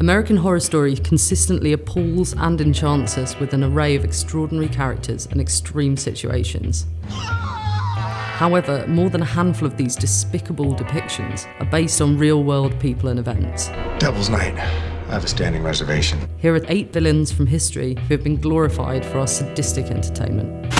American Horror Story consistently appalls and enchants us with an array of extraordinary characters and extreme situations. However, more than a handful of these despicable depictions are based on real world people and events. Devil's Night. I have a standing reservation. Here are eight villains from history who have been glorified for our sadistic entertainment.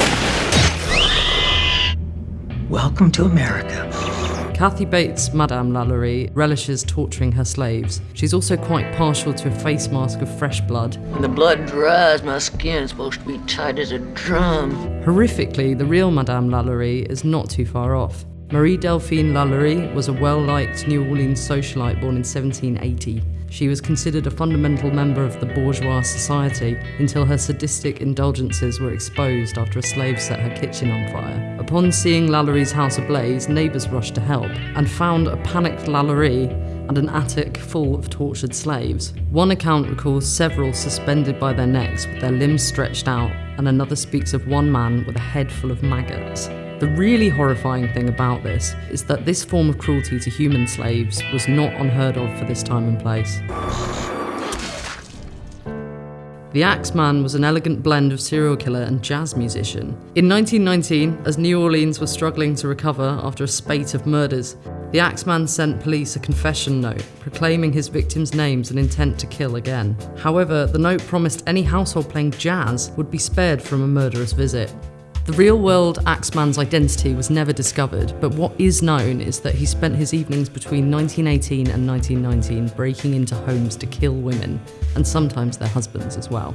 Welcome to America. Kathy Bates, Madame Lalaurie, relishes torturing her slaves. She's also quite partial to a face mask of fresh blood. When the blood dries, my skin's supposed to be tight as a drum. Horrifically, the real Madame Lalaurie is not too far off. Marie Delphine Lalaurie was a well-liked New Orleans socialite born in 1780. She was considered a fundamental member of the bourgeois society until her sadistic indulgences were exposed after a slave set her kitchen on fire. Upon seeing Lalaurie's house ablaze, neighbours rushed to help and found a panicked Lalaurie and an attic full of tortured slaves. One account recalls several suspended by their necks with their limbs stretched out, and another speaks of one man with a head full of maggots. The really horrifying thing about this is that this form of cruelty to human slaves was not unheard of for this time and place. The Axeman was an elegant blend of serial killer and jazz musician. In 1919, as New Orleans was struggling to recover after a spate of murders, the Axeman sent police a confession note proclaiming his victims' names and intent to kill again. However, the note promised any household playing jazz would be spared from a murderous visit. The real world Axeman's identity was never discovered, but what is known is that he spent his evenings between 1918 and 1919 breaking into homes to kill women, and sometimes their husbands as well.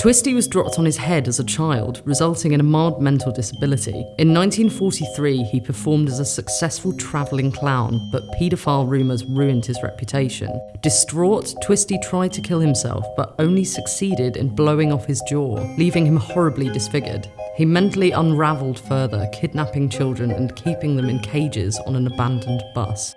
Twisty was dropped on his head as a child, resulting in a mild mental disability. In 1943, he performed as a successful travelling clown, but paedophile rumours ruined his reputation. Distraught, Twisty tried to kill himself, but only succeeded in blowing off his jaw, leaving him horribly disfigured. He mentally unravelled further, kidnapping children and keeping them in cages on an abandoned bus.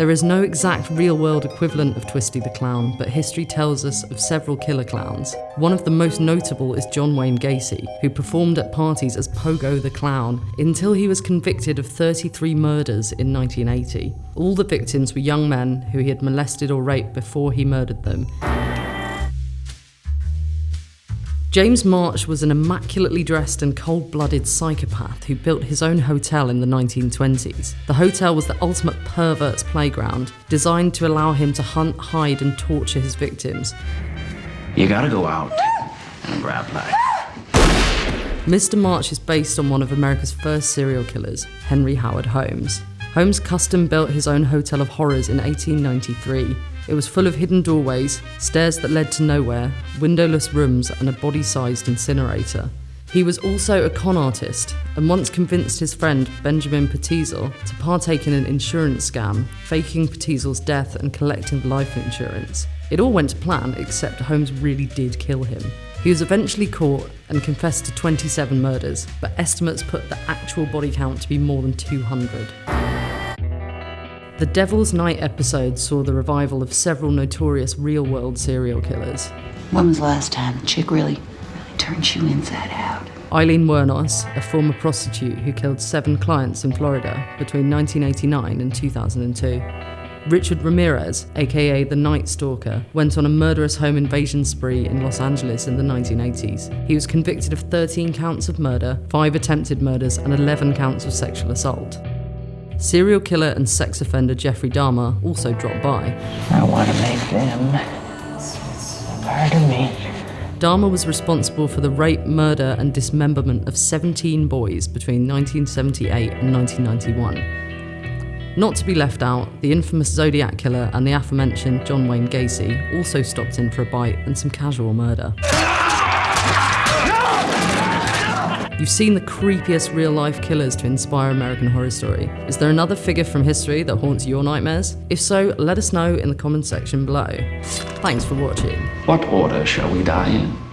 There is no exact real world equivalent of Twisty the Clown, but history tells us of several killer clowns. One of the most notable is John Wayne Gacy, who performed at parties as Pogo the Clown until he was convicted of 33 murders in 1980. All the victims were young men who he had molested or raped before he murdered them, James March was an immaculately dressed and cold blooded psychopath who built his own hotel in the 1920s. The hotel was the ultimate pervert's playground, designed to allow him to hunt, hide, and torture his victims. You gotta go out and grab life. Mr. March is based on one of America's first serial killers, Henry Howard Holmes. Holmes custom built his own hotel of horrors in 1893 it was full of hidden doorways, stairs that led to nowhere, windowless rooms, and a body sized incinerator. He was also a con artist and once convinced his friend Benjamin Pitezel to partake in an insurance scam, faking Pitezel's death and collecting life insurance. It all went to plan, except Holmes really did kill him. He was eventually caught and confessed to 27 murders, but estimates put the actual body count to be more than 200. The Devil's Night episode saw the revival of several notorious real world serial killers. When was the last time the chick really, really turned you inside out? Aileen Wuornos, a former prostitute who killed seven clients in Florida between 1989 and 2002. Richard Ramirez, aka the Night Stalker, went on a murderous home invasion spree in Los Angeles in the 1980s. He was convicted of 13 counts of murder, 5 attempted murders, and 11 counts of sexual assault. Serial killer and sex offender Jeffrey Dahmer also dropped by. I want to make them part of me. Dahmer was responsible for the rape, murder, and dismemberment of 17 boys between 1978 and 1991. Not to be left out, the infamous Zodiac killer and the aforementioned John Wayne Gacy also stopped in for a bite and some casual murder. You've seen the creepiest real life killers to inspire American Horror Story. Is there another figure from history that haunts your nightmares? If so, let us know in the comment section below. Thanks for watching. What order shall we die in?